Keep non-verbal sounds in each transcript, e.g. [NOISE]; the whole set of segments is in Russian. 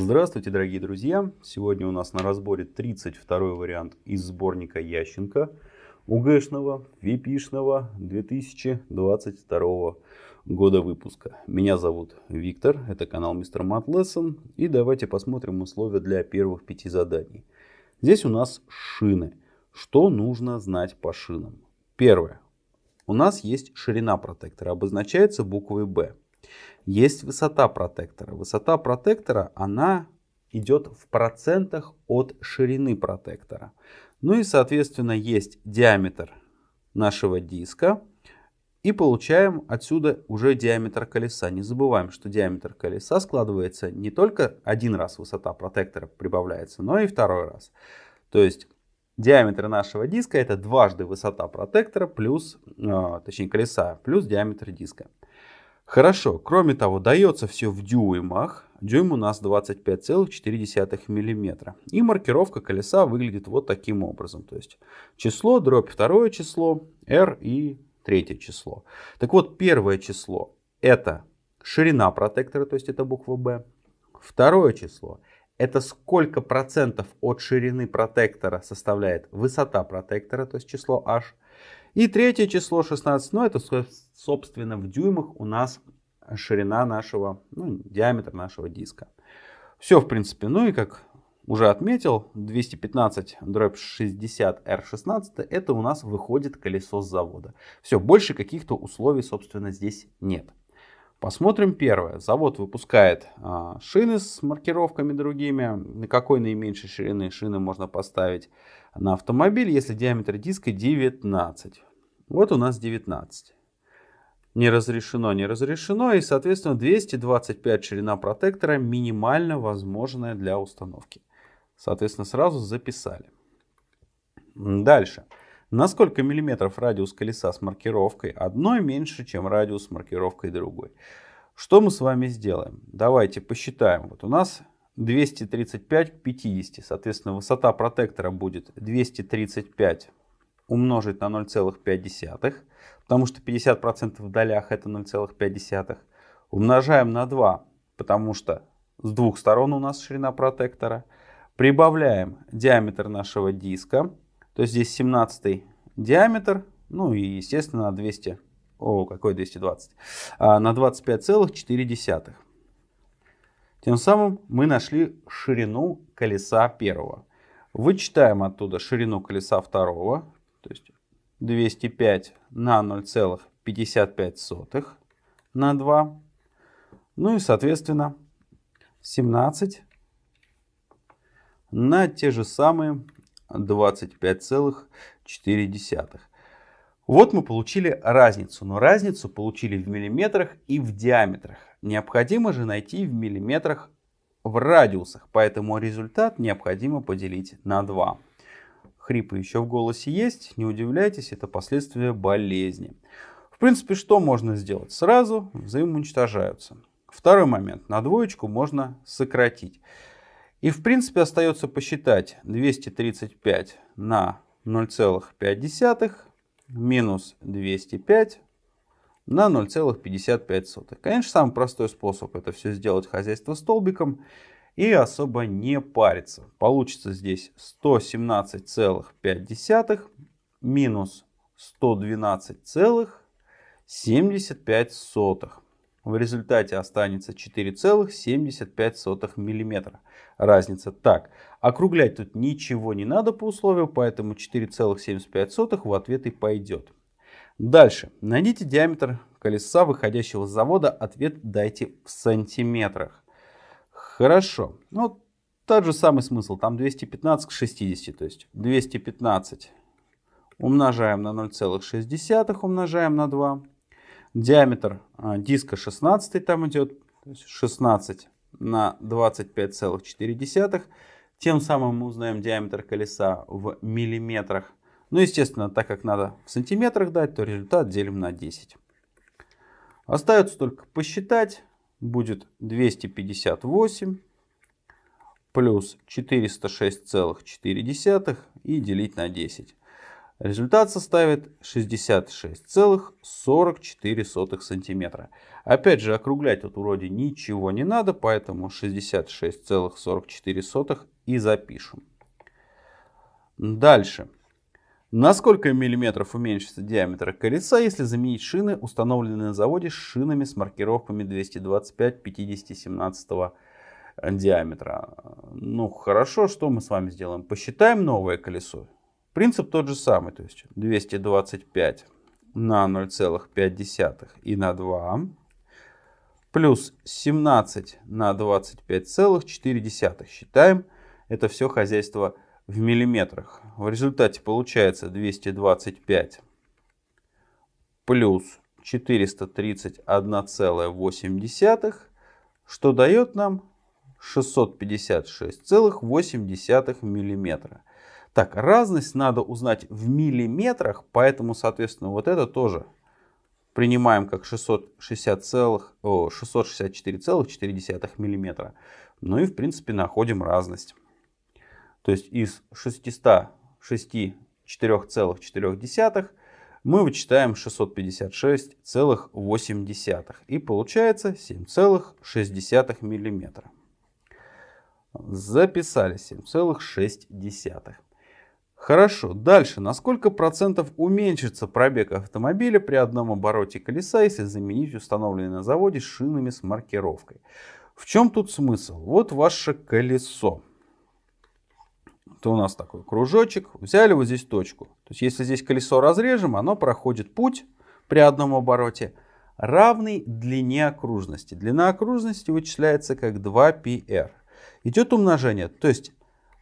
Здравствуйте, дорогие друзья! Сегодня у нас на разборе 32 вариант из сборника Ященко УГшного, ВИПишного 2022 года выпуска. Меня зовут Виктор, это канал Мистер Мат Lesson. И давайте посмотрим условия для первых пяти заданий. Здесь у нас шины. Что нужно знать по шинам? Первое. У нас есть ширина протектора, обозначается буквой B. Есть высота протектора. Высота протектора, она идет в процентах от ширины протектора. Ну и, соответственно, есть диаметр нашего диска. И получаем отсюда уже диаметр колеса. Не забываем, что диаметр колеса складывается не только один раз высота протектора прибавляется, но и второй раз. То есть диаметр нашего диска это дважды высота протектора плюс, э, точнее колеса, плюс диаметр диска. Хорошо, кроме того, дается все в дюймах. Дюйм у нас 25,4 мм. И маркировка колеса выглядит вот таким образом. То есть число, дробь второе число, r и третье число. Так вот, первое число это ширина протектора, то есть это буква B. Второе число это сколько процентов от ширины протектора составляет высота протектора, то есть число h. И третье число 16, ну это собственно в дюймах у нас ширина нашего, ну, диаметр нашего диска. Все в принципе, ну и как уже отметил, 215 дробь 60 R16 это у нас выходит колесо с завода. Все, больше каких-то условий собственно здесь нет. Посмотрим первое. Завод выпускает а, шины с маркировками другими. На какой наименьшей ширины шины можно поставить на автомобиль, если диаметр диска 19. Вот у нас 19. Не разрешено, не разрешено. И, соответственно, 225 ширина протектора минимально возможная для установки. Соответственно, сразу записали. Дальше. На сколько миллиметров радиус колеса с маркировкой одной меньше, чем радиус с маркировкой другой? Что мы с вами сделаем? Давайте посчитаем. Вот у нас 235 к 50. Соответственно, высота протектора будет 235 умножить на 0,5, потому что 50% в долях это 0,5. Умножаем на 2, потому что с двух сторон у нас ширина протектора. Прибавляем диаметр нашего диска, то есть здесь 17 диаметр, ну и естественно на 200, о какой 220, а, на 25,4. Тем самым мы нашли ширину колеса первого. Вычитаем оттуда ширину колеса второго, то есть 205 на 0,55 на 2. Ну и, соответственно, 17 на те же самые 25,4. Вот мы получили разницу, но разницу получили в миллиметрах и в диаметрах. Необходимо же найти в миллиметрах в радиусах, поэтому результат необходимо поделить на 2 хрипы еще в голосе есть, не удивляйтесь, это последствия болезни. В принципе, что можно сделать? Сразу взаимоуничтожаются. Второй момент. На двоечку можно сократить. И в принципе остается посчитать 235 на 0,5 минус 205 на 0,55. Конечно, самый простой способ это все сделать хозяйство столбиком и особо не париться. Получится здесь 117,5 минус 112,75. В результате останется 4,75 мм. Разница. Так, округлять тут ничего не надо по условию, поэтому 4,75 в ответ и пойдет. Дальше. Найдите диаметр колеса, выходящего с завода. Ответ дайте в сантиметрах. Хорошо. Ну, тот же самый смысл. Там 215 к 60. То есть 215 умножаем на 0,6, умножаем на 2. Диаметр а, диска 16 там идет. То есть 16 на 25,4. Тем самым мы узнаем диаметр колеса в миллиметрах. Ну, естественно, так как надо в сантиметрах дать, то результат делим на 10. Остается только посчитать будет 258 плюс 406,4 и делить на 10. Результат составит 66,44 сантиметра. Опять же, округлять тут вроде ничего не надо, поэтому 66,44 и запишем. Дальше. На сколько миллиметров уменьшится диаметр колеса, если заменить шины, установленные на заводе шинами с маркировками 225 50 17 диаметра? Ну, хорошо, что мы с вами сделаем? Посчитаем новое колесо. Принцип тот же самый, то есть 225 на 0,5 и на 2 плюс 17 на 25,4. Считаем это все хозяйство в миллиметрах. В результате получается 225 плюс 431,8, что дает нам 656,8 миллиметра. Так, разность надо узнать в миллиметрах, поэтому, соответственно, вот это тоже принимаем как 664,4 миллиметра. Ну и, в принципе, находим разность. То есть из 664,4 мы вычитаем 656,8 и получается 7,6 миллиметра. Записали 7,6. Хорошо, дальше. На сколько процентов уменьшится пробег автомобиля при одном обороте колеса, если заменить установленные на заводе шинами с маркировкой? В чем тут смысл? Вот ваше колесо то у нас такой кружочек, взяли вот здесь точку. То есть если здесь колесо разрежем, оно проходит путь при одном обороте, равный длине окружности. Длина окружности вычисляется как 2πr. Идет умножение, то есть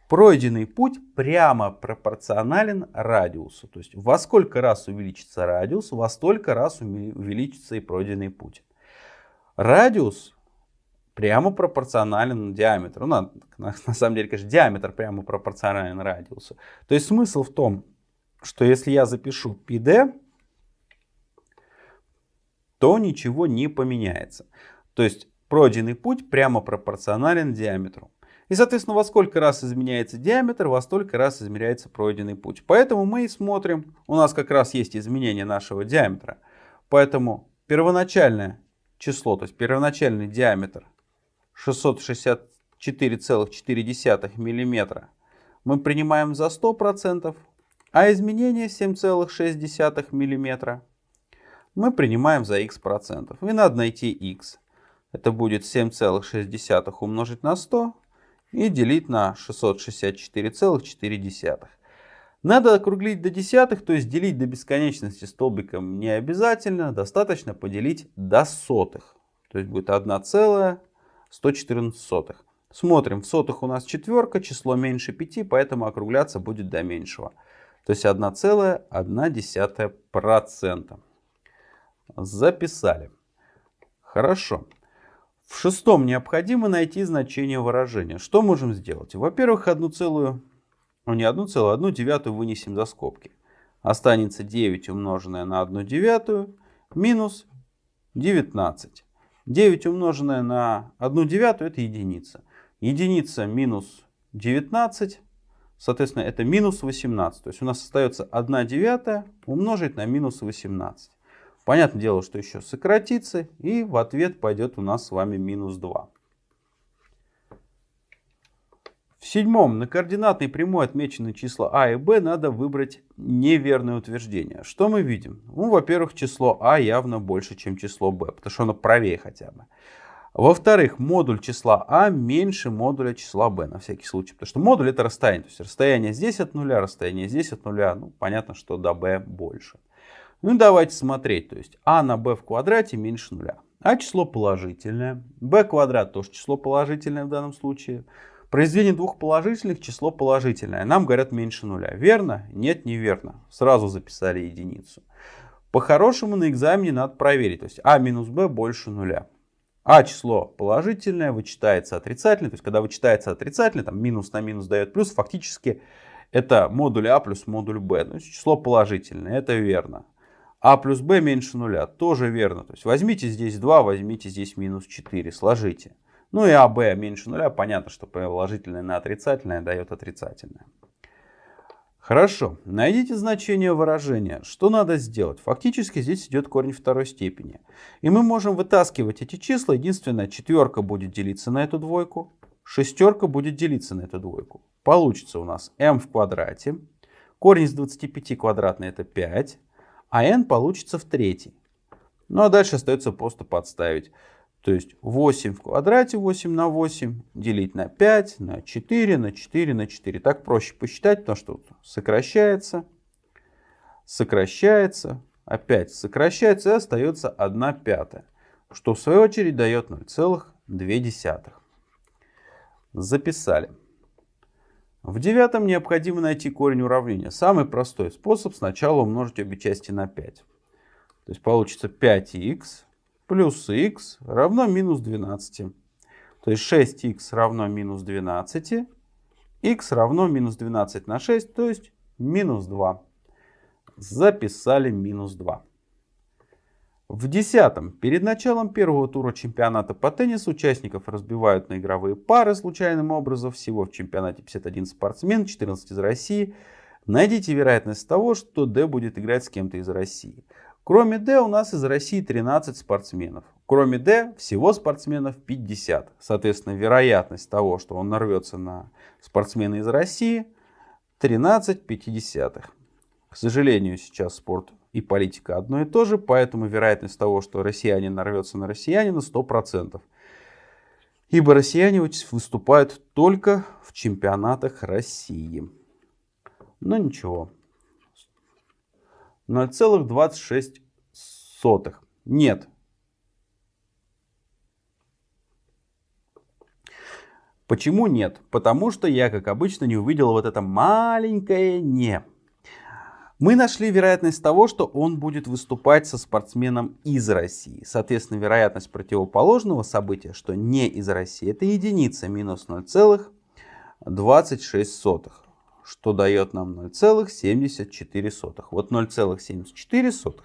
пройденный путь прямо пропорционален радиусу. То есть во сколько раз увеличится радиус, во столько раз увеличится и пройденный путь. Радиус прямо пропорционален диаметру. Ну, на, на, самом деле, конечно, диаметр прямо пропорционален радиусу. То есть смысл в том, что если я запишу PD, то ничего не поменяется. То есть пройденный путь прямо пропорционален диаметру. И, соответственно, во сколько раз изменяется диаметр, во столько раз измеряется пройденный путь. Поэтому мы и смотрим, у нас как раз есть изменение нашего диаметра. Поэтому первоначальное число, то есть первоначальный диаметр 664,4 мм мы принимаем за 100%, а изменение 7,6 мм мы принимаем за x процентов. И надо найти x. Это будет 7,6 умножить на 100 и делить на 664,4. Надо округлить до десятых, то есть делить до бесконечности столбиком не обязательно, достаточно поделить до сотых. То есть будет 1 целая 114 сотых. Смотрим, в сотых у нас четверка, число меньше 5, поэтому округляться будет до меньшего. То есть 1,1%. Записали. Хорошо. В шестом необходимо найти значение выражения. Что можем сделать? Во-первых, одну целую, ну не одну целую, одну девятую вынесем за скобки. Останется 9 умноженное на 1 девятую минус 19. 9 умноженное на 1 девятую это единица. Единица минус 19, соответственно, это минус 18. То есть у нас остается 1 девятая умножить на минус 18. Понятное дело, что еще сократится, и в ответ пойдет у нас с вами минус 2. Седьмом на координатной прямой отмечены числа а и b, надо выбрать неверное утверждение. Что мы видим? Ну, во-первых, число а явно больше, чем число b, потому что оно правее хотя бы. Во-вторых, модуль числа а меньше модуля числа b, на всякий случай. Потому что модуль это расстояние. То есть расстояние здесь от нуля, расстояние здесь от нуля. Ну, понятно, что до b больше. Ну, давайте смотреть. То есть а на b в квадрате меньше нуля. А число положительное. b квадрат тоже число положительное в данном случае. Произведение двух положительных число положительное. Нам говорят меньше нуля. Верно? Нет, неверно. Сразу записали единицу. По-хорошему на экзамене надо проверить. То есть а минус b больше нуля. А число положительное вычитается отрицательное. То есть когда вычитается отрицательное, там минус на минус дает плюс, фактически это модуль а плюс модуль b. То есть число положительное, это верно. А плюс b меньше нуля, тоже верно. То есть возьмите здесь 2, возьмите здесь минус 4, сложите. Ну и АБ меньше нуля, понятно, что положительное на отрицательное дает отрицательное. Хорошо, найдите значение выражения. Что надо сделать? Фактически здесь идет корень второй степени. И мы можем вытаскивать эти числа. Единственное, четверка будет делиться на эту двойку, шестерка будет делиться на эту двойку. Получится у нас m в квадрате. Корень из 25 квадратный это 5, а n получится в третий. Ну а дальше остается просто подставить. То есть 8 в квадрате, 8 на 8, делить на 5, на 4, на 4, на 4. Так проще посчитать, потому что сокращается, сокращается, опять сокращается и остается 1 пятая. Что в свою очередь дает 0,2. Записали. В девятом необходимо найти корень уравнения. Самый простой способ сначала умножить обе части на 5. То есть получится 5х плюс х равно минус 12. То есть 6х равно минус 12. х равно минус 12 на 6, то есть минус 2. Записали минус 2. В десятом, перед началом первого тура чемпионата по теннису участников разбивают на игровые пары случайным образом. Всего в чемпионате 51 спортсмен, 14 из России. Найдите вероятность того, что D будет играть с кем-то из России. Кроме D у нас из России 13 спортсменов. Кроме D всего спортсменов 50. Соответственно, вероятность того, что он нарвется на спортсмена из России 13 пятидесятых. К сожалению, сейчас спорт и политика одно и то же, поэтому вероятность того, что россиянин нарвется на россиянина 100%. Ибо россияне выступают только в чемпионатах России. Но ничего. 0,26. Нет. Почему нет? Потому что я, как обычно, не увидел вот это маленькое «не». Мы нашли вероятность того, что он будет выступать со спортсменом из России. Соответственно, вероятность противоположного события, что не из России, это единица минус 0,26 что дает нам 0,74. Вот 0,74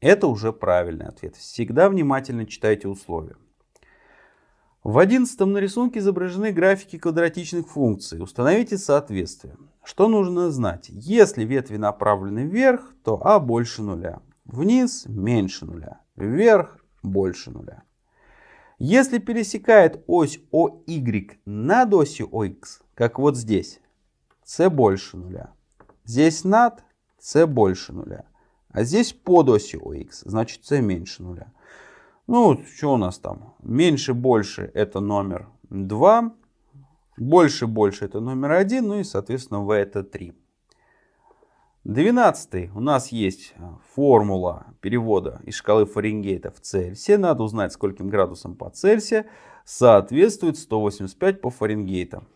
это уже правильный ответ. Всегда внимательно читайте условия. В одиннадцатом на рисунке изображены графики квадратичных функций. Установите соответствие. Что нужно знать? Если ветви направлены вверх, то а больше нуля. Вниз меньше нуля. Вверх больше нуля. Если пересекает ось OY над осью OX, как вот здесь, c больше нуля. Здесь над c больше нуля. А здесь под осью ОХ, значит c меньше нуля. Ну, что у нас там? Меньше, больше это номер 2. Больше, больше это номер 1. Ну и, соответственно, v это 3. 12. У нас есть формула перевода из шкалы Фаренгейта в Цельсия. Надо узнать, скольким градусам по Цельсия соответствует 185 по Фаренгейту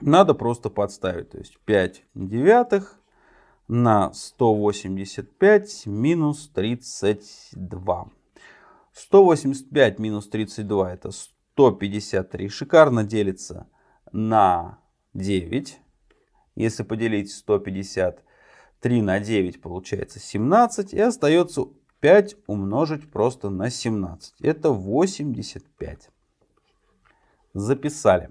надо просто подставить. То есть 5 девятых на 185 минус 32. 185 минус 32 это 153. Шикарно делится на 9. Если поделить 153 на 9 получается 17. И остается 5 умножить просто на 17. Это 85. Записали.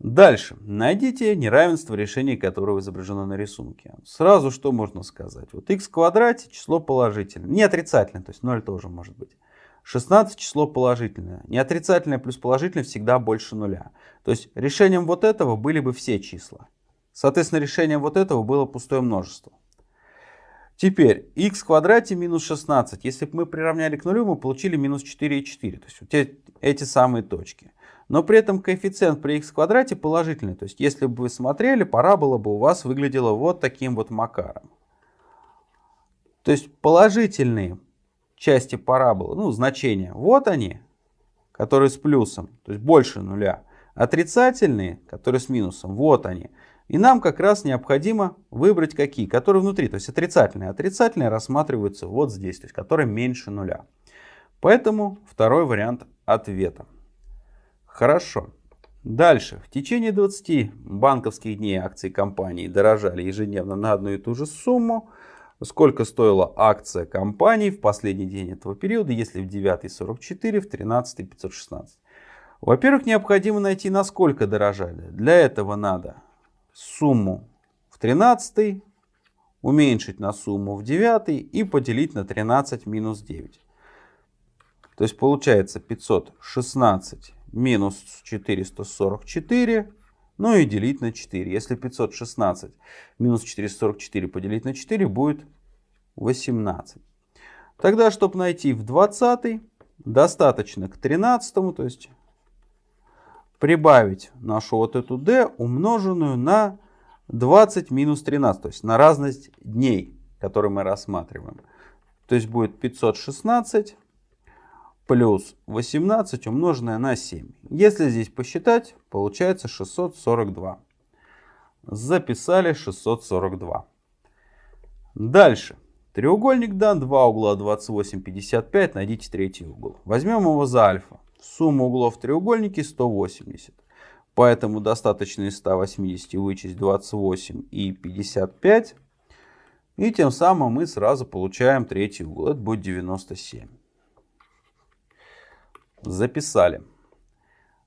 Дальше. Найдите неравенство, решения которого изображено на рисунке. Сразу что можно сказать? Вот x в квадрате число положительное. Не отрицательное, то есть 0 тоже может быть. 16 число положительное. Не отрицательное плюс положительное всегда больше нуля. То есть решением вот этого были бы все числа. Соответственно, решением вот этого было пустое множество. Теперь x в квадрате минус 16. Если бы мы приравняли к нулю, мы получили минус 4,4. То есть вот эти самые точки. Но при этом коэффициент при x квадрате положительный. То есть если бы вы смотрели, парабола бы у вас выглядела вот таким вот макаром. То есть положительные части параболы, ну значения, вот они, которые с плюсом, то есть больше нуля. Отрицательные, которые с минусом, вот они. И нам как раз необходимо выбрать какие, которые внутри. То есть отрицательные. Отрицательные рассматриваются вот здесь, то есть которые меньше нуля. Поэтому второй вариант ответа. Хорошо. Дальше. В течение 20 банковских дней акции компании дорожали ежедневно на одну и ту же сумму. Сколько стоила акция компании в последний день этого периода, если в 9 44, в 13 516? Во-первых, необходимо найти, насколько дорожали. Для этого надо сумму 13, уменьшить на сумму в 9 и поделить на 13 минус 9. То есть получается 516 минус 444, ну и делить на 4. Если 516 минус 444 поделить на 4 будет 18. Тогда, чтобы найти в 20, достаточно к 13, то есть прибавить нашу вот эту d, умноженную на 20 минус 13, то есть на разность дней, которые мы рассматриваем. То есть будет 516 плюс 18 умноженное на 7. Если здесь посчитать, получается 642. Записали 642. Дальше. Треугольник дан, два угла 28, 55, найдите третий угол. Возьмем его за альфа. Сумма углов в треугольнике 180. Поэтому достаточно из 180 вычесть 28 и 55. И тем самым мы сразу получаем третий угол. Это будет 97. Записали.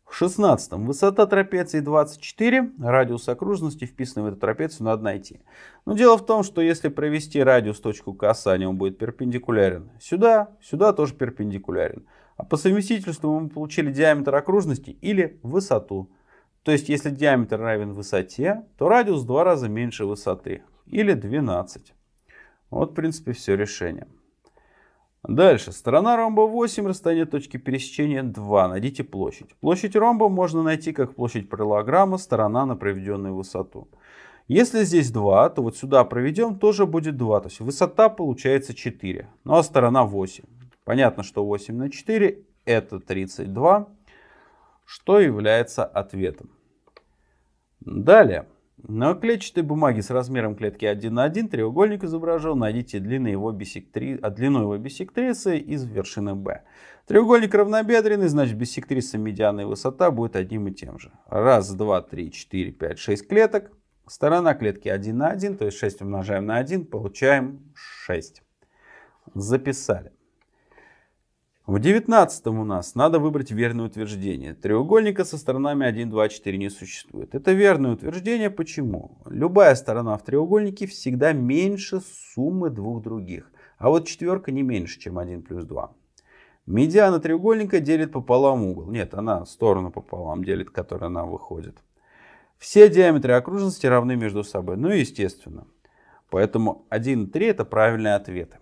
В 16 высота трапеции 24, радиус окружности, вписанный в эту трапецию, надо найти. Но дело в том, что если провести радиус точку касания, он будет перпендикулярен сюда, сюда тоже перпендикулярен. А по совместительству мы получили диаметр окружности или высоту. То есть если диаметр равен высоте, то радиус в два раза меньше высоты или 12. Вот в принципе все решение. Дальше. Сторона ромба 8, расстояние точки пересечения 2. Найдите площадь. Площадь ромба можно найти как площадь параллелограмма, сторона на проведенную высоту. Если здесь 2, то вот сюда проведем, тоже будет 2. То есть высота получается 4, ну а сторона 8. Понятно, что 8 на 4 это 32, что является ответом. Далее. На клетчатой бумаге с размером клетки 1 на 1 треугольник изображен. Найдите длину его, биссектри... а длину его биссектрисы из вершины B. Треугольник равнобедренный, значит биссектриса медианная высота будет одним и тем же. Раз, два, три, четыре, пять, шесть клеток. Сторона клетки 1 на 1, то есть 6 умножаем на 1, получаем 6. Записали. В девятнадцатом у нас надо выбрать верное утверждение. Треугольника со сторонами 1, 2, 4 не существует. Это верное утверждение. Почему? Любая сторона в треугольнике всегда меньше суммы двух других. А вот четверка не меньше, чем 1 плюс 2. Медиана треугольника делит пополам угол. Нет, она сторону пополам делит, которая нам выходит. Все диаметры окружности равны между собой. Ну, естественно. Поэтому 1 и 3 это правильные ответы.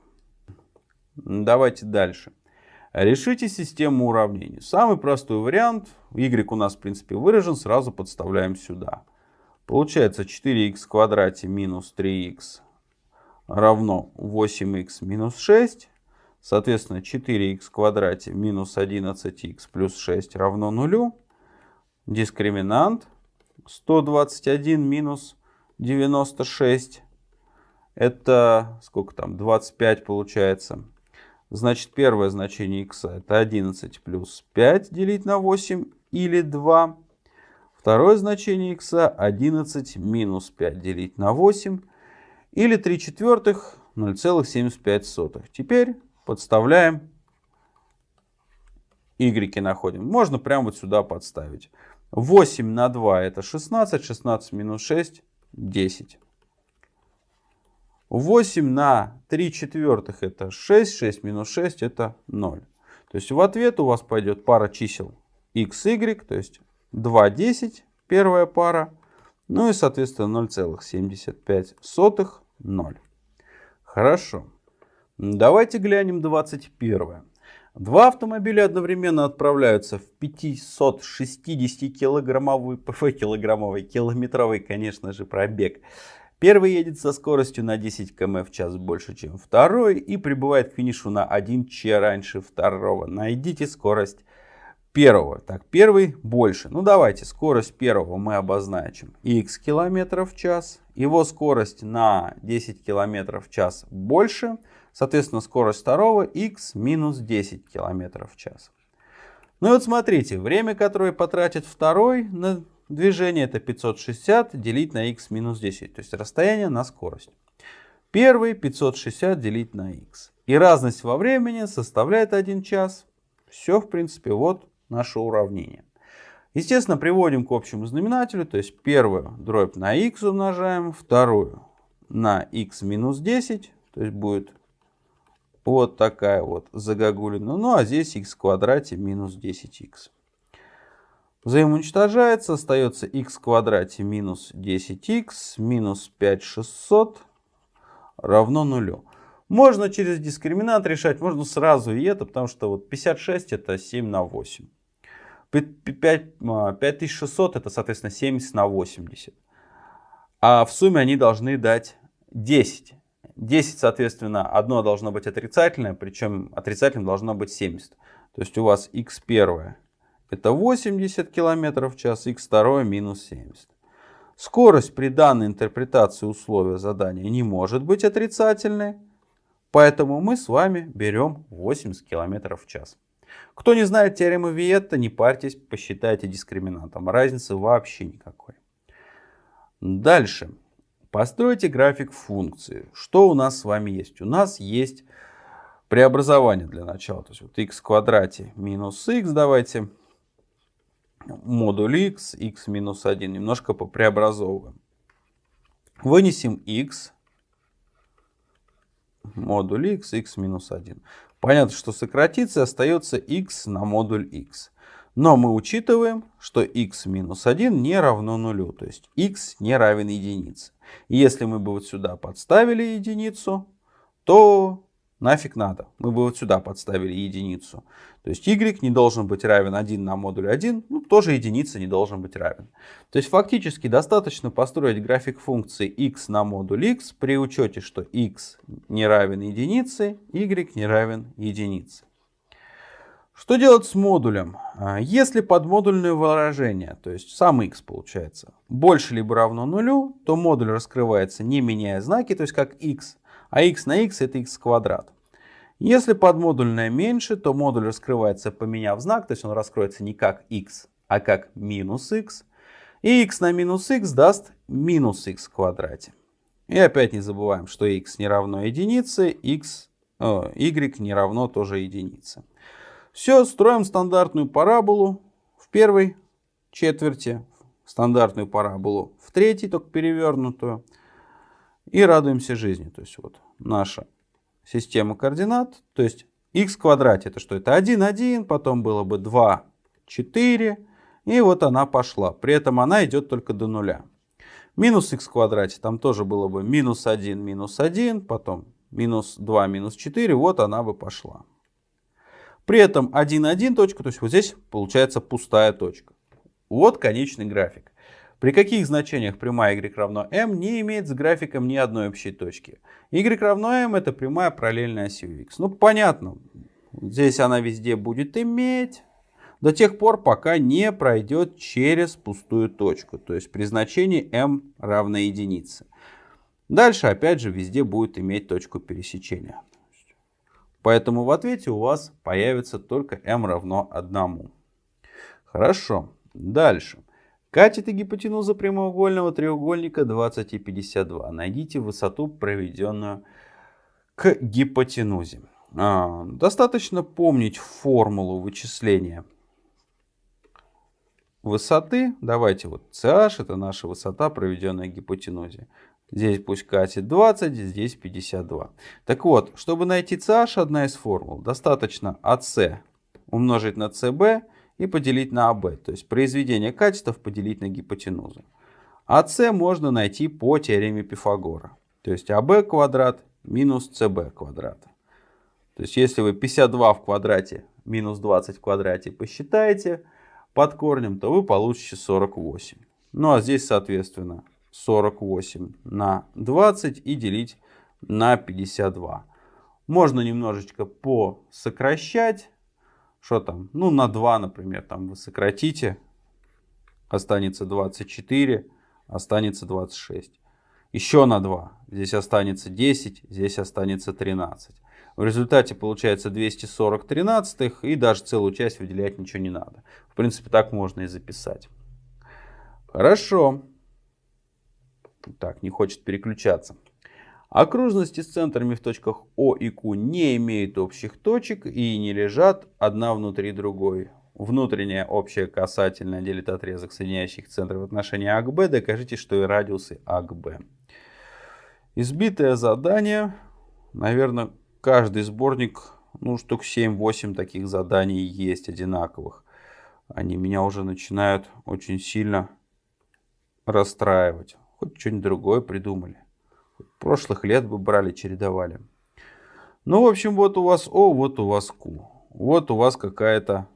Давайте дальше. Решите систему уравнений. Самый простой вариант, y у нас в принципе выражен, сразу подставляем сюда. Получается 4х в квадрате минус 3х равно 8х минус 6. Соответственно 4х в квадрате минус 11х плюс 6 равно 0. Дискриминант 121 минус 96. Это сколько там? 25 получается. Значит, первое значение x это 11 плюс 5 делить на 8 или 2. Второе значение x 11 минус 5 делить на 8 или 3 четвертых 0,75. Теперь подставляем y находим. Можно прямо вот сюда подставить. 8 на 2 это 16, 16 минус 6 10. 8 на 3 четвертых это 6, 6 минус 6 это 0. То есть в ответ у вас пойдет пара чисел x, y, то есть 2, 10, первая пара, ну и соответственно 0,75, 0. Хорошо. Давайте глянем 21. Два автомобиля одновременно отправляются в 560 килограммовый, [LAUGHS] килограммовый, километровый, конечно же, пробег Первый едет со скоростью на 10 км в час больше, чем второй и прибывает к финишу на 1 ч раньше второго. Найдите скорость первого. Так, первый больше. Ну давайте, скорость первого мы обозначим x км в час. Его скорость на 10 км в час больше. Соответственно, скорость второго x минус 10 км в час. Ну и вот смотрите, время, которое потратит второй на движение это 560 делить на x минус 10, то есть расстояние на скорость. Первый 560 делить на x. И разность во времени составляет 1 час. Все, в принципе, вот наше уравнение. Естественно, приводим к общему знаменателю, то есть первую дробь на x умножаем, вторую на x минус 10, то есть будет вот такая вот загогулина. Ну а здесь x в квадрате минус 10x. Взаимоуничтожается, остается x в квадрате минус 10x минус 5600 равно нулю. Можно через дискриминант решать, можно сразу и это, потому что вот 56 это 7 на 8. 5600 а, это, соответственно, 70 на 80. А в сумме они должны дать 10. 10, соответственно, одно должно быть отрицательное, причем отрицательным должно быть 70. То есть у вас x1 это 80 км в час, x2 минус 70. Скорость при данной интерпретации условия задания не может быть отрицательной, поэтому мы с вами берем 80 км в час. Кто не знает теоремы Виетта, не парьтесь, посчитайте дискриминантом. Разницы вообще никакой. Дальше. Постройте график функции. Что у нас с вами есть? У нас есть преобразование для начала. То есть вот x в квадрате минус x давайте. Модуль x, x минус 1. Немножко попреобразовываем. Вынесем x. Модуль x, x минус 1. Понятно, что сократится, остается x на модуль x. Но мы учитываем, что x минус 1 не равно нулю, то есть x не равен единице. Если мы бы вот сюда подставили единицу, то нафиг надо. Мы бы вот сюда подставили единицу. То есть y не должен быть равен 1 на модуль 1, ну тоже единица не должен быть равен. То есть фактически достаточно построить график функции x на модуль x при учете, что x не равен единице, y не равен единице. Что делать с модулем? А, если подмодульное выражение, то есть сам x получается, больше либо равно нулю, то модуль раскрывается не меняя знаки, то есть как x, а x на x это x квадрат. Если подмодульное меньше, то модуль раскрывается поменяв знак, то есть он раскроется не как x, а как минус x. И x на минус x даст минус x в квадрате. И опять не забываем, что x не равно единице, x, э, y не равно тоже единице. Все, строим стандартную параболу в первой четверти, стандартную параболу в третьей, только перевернутую. И радуемся жизни. То есть вот наша система координат. То есть x в квадрате это что? Это 1, 1, потом было бы 2, 4. И вот она пошла. При этом она идет только до нуля. Минус x в квадрате, там тоже было бы минус 1, минус 1, потом минус 2, минус 4, вот она бы пошла. При этом 1, 1 точка, то есть вот здесь получается пустая точка. Вот конечный график. При каких значениях прямая y равно m не имеет с графиком ни одной общей точки. y равно m это прямая параллельная осью x. Ну понятно, здесь она везде будет иметь до тех пор, пока не пройдет через пустую точку. То есть при значении m равно единице. Дальше опять же везде будет иметь точку пересечения. Поэтому в ответе у вас появится только m равно 1. Хорошо. Дальше. Катеты гипотенуза прямоугольного треугольника 20 и 52. Найдите высоту, проведенную к гипотенузе. А, достаточно помнить формулу вычисления высоты. Давайте вот CH это наша высота, проведенная к гипотенузе. Здесь пусть катет 20, здесь 52. Так вот, чтобы найти CH, одна из формул, достаточно AC умножить на CB и поделить на АБ. То есть произведение катетов поделить на гипотенузу. АС можно найти по теореме Пифагора. То есть АБ квадрат минус СБ квадрат. То есть если вы 52 в квадрате минус 20 в квадрате посчитаете под корнем, то вы получите 48. Ну а здесь соответственно 48 на 20 и делить на 52. Можно немножечко посокращать. Что там? Ну, на 2, например, там вы сократите. Останется 24, останется 26. Еще на 2. Здесь останется 10, здесь останется 13. В результате получается 240 тринадцатых, и даже целую часть выделять ничего не надо. В принципе, так можно и записать. Хорошо. Так, не хочет переключаться. Окружности с центрами в точках О и Q не имеют общих точек и не лежат одна внутри другой. внутренняя общая касательная делит отрезок соединяющих центры в отношении А к Б, докажите, что и радиусы А к Б. Избитое задание. Наверное, каждый сборник, ну, штук 7-8 таких заданий есть одинаковых. Они меня уже начинают очень сильно расстраивать. Хоть что-нибудь другое придумали. Прошлых лет бы брали, чередовали. Ну, в общем, вот у вас О, вот у вас Q. Вот у вас какая-то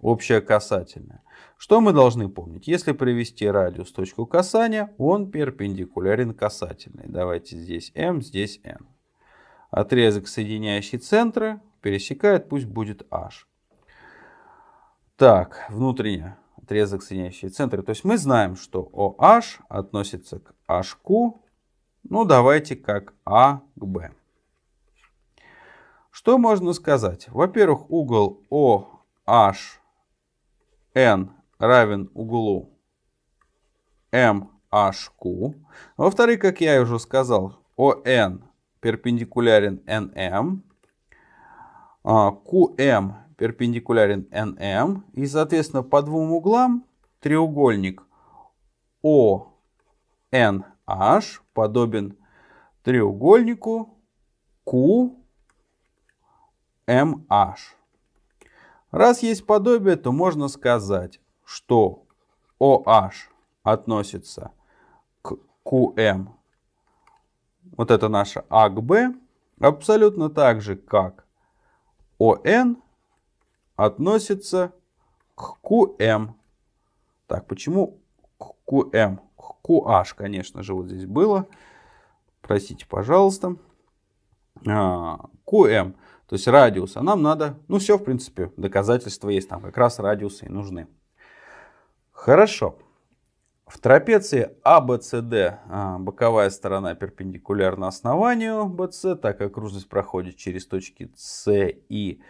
общая касательная. Что мы должны помнить? Если привести радиус точку касания, он перпендикулярен касательной. Давайте здесь m, здесь n. Отрезок, соединяющий центры, пересекает, пусть будет h. Так, внутренний отрезок, соединяющий центры. То есть мы знаем, что OH относится к HQ. Ну, давайте как А к Б. Что можно сказать? Во-первых, угол OH n равен углу MHQ. Во-вторых, как я уже сказал, ON перпендикулярен NM, QM перпендикулярен NM. И, соответственно, по двум углам треугольник ONH подобен треугольнику QMH. Раз есть подобие, то можно сказать, что OH относится к QM, вот это наше А к Б, абсолютно так же, как ON относится к QM. Так, почему к QM? QH, конечно же, вот здесь было. Простите, пожалуйста. А, QM. То есть радиус. А нам надо, ну все, в принципе, доказательства есть. Там как раз радиусы и нужны. Хорошо. В трапеции ABCD а, боковая сторона перпендикулярна основанию BC, так как окружность проходит через точки С и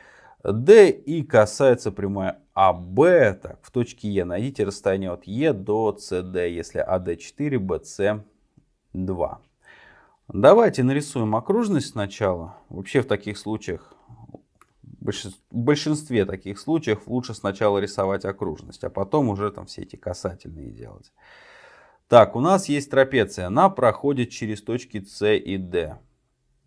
D и касается прямой АБ. Так, в точке Е найдите расстояние от Е до CD, если АД 4, BC 2. Давайте нарисуем окружность сначала. Вообще в таких случаях, в большинстве таких случаев лучше сначала рисовать окружность, а потом уже там все эти касательные делать. Так, у нас есть трапеция. Она проходит через точки С и Д.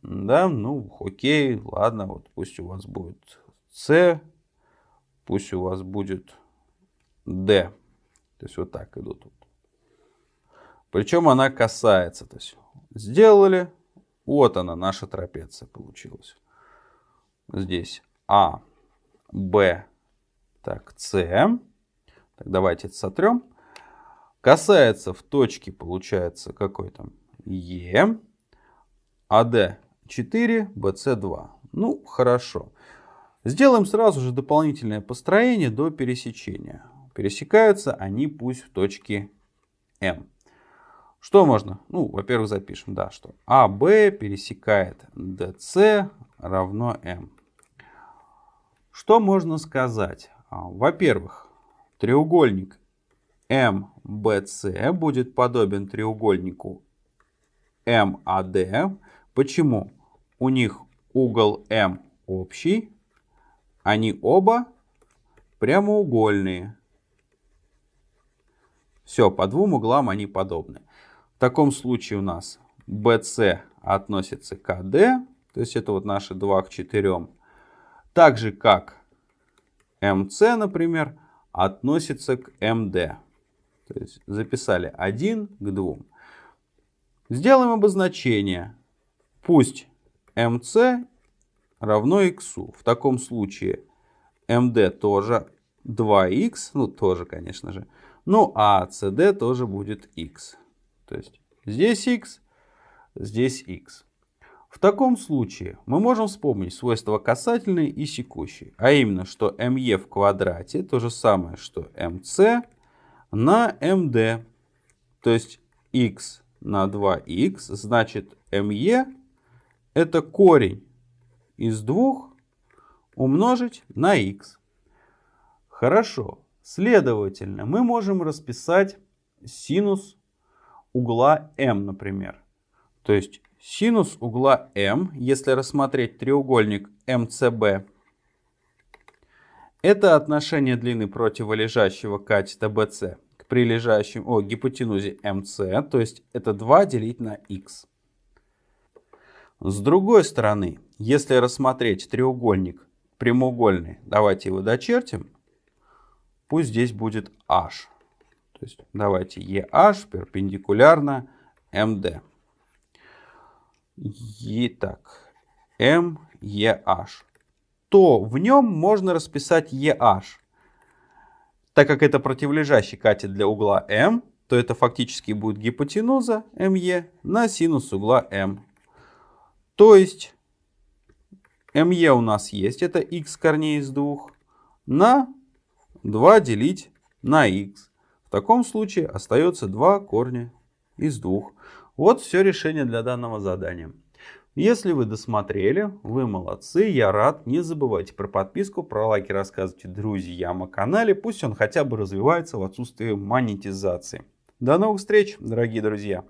Да, ну окей, ладно, вот пусть у вас будет С, пусть у вас будет Д. То есть вот так идут. Причем она касается. То есть Сделали. Вот она, наша трапеция получилась. Здесь А, Б, так, С. Так, давайте это сотрем. Касается в точке, получается, какой там? Е. АД 4, БС 2. Ну, хорошо. Сделаем сразу же дополнительное построение до пересечения. Пересекаются они пусть в точке М. Что можно? Ну, во-первых, запишем, да, что АБ пересекает DC равно М. Что можно сказать? А, во-первых, треугольник МБЦ будет подобен треугольнику МАД. Почему? У них угол М общий, они оба прямоугольные. Все, по двум углам они подобны. В таком случае у нас BC относится к AD, то есть это вот наши 2 к 4. Так же как MC, например, относится к MD. То есть записали 1 к 2. Сделаем обозначение. Пусть MC равно x. В таком случае MD тоже 2x, ну тоже, конечно же. Ну а CD тоже будет x. То есть здесь x, здесь x. В таком случае мы можем вспомнить свойства касательной и секущей. А именно, что me в квадрате то же самое, что mc на md. То есть x на 2x, значит me это корень из 2 умножить на x. Хорошо. Следовательно, мы можем расписать синус угла М, например. То есть синус угла М, если рассмотреть треугольник МЦБ, Это отношение длины противолежащего катета BC к прилежащему, о, гипотенузе MC, то есть это 2 делить на x. С другой стороны, если рассмотреть треугольник прямоугольный, давайте его дочертим, пусть здесь будет h. То есть давайте EH перпендикулярно MD. Итак, MEH то в нем можно расписать EH. Так как это противолежащий катет для угла M, то это фактически будет гипотенуза ME на синус угла M. То есть ME у нас есть, это x корней из 2, на 2 делить на x. В таком случае остается 2 корня из 2. Вот все решение для данного задания. Если вы досмотрели, вы молодцы, я рад. Не забывайте про подписку, про лайки рассказывайте друзьям о канале. Пусть он хотя бы развивается в отсутствии монетизации. До новых встреч, дорогие друзья!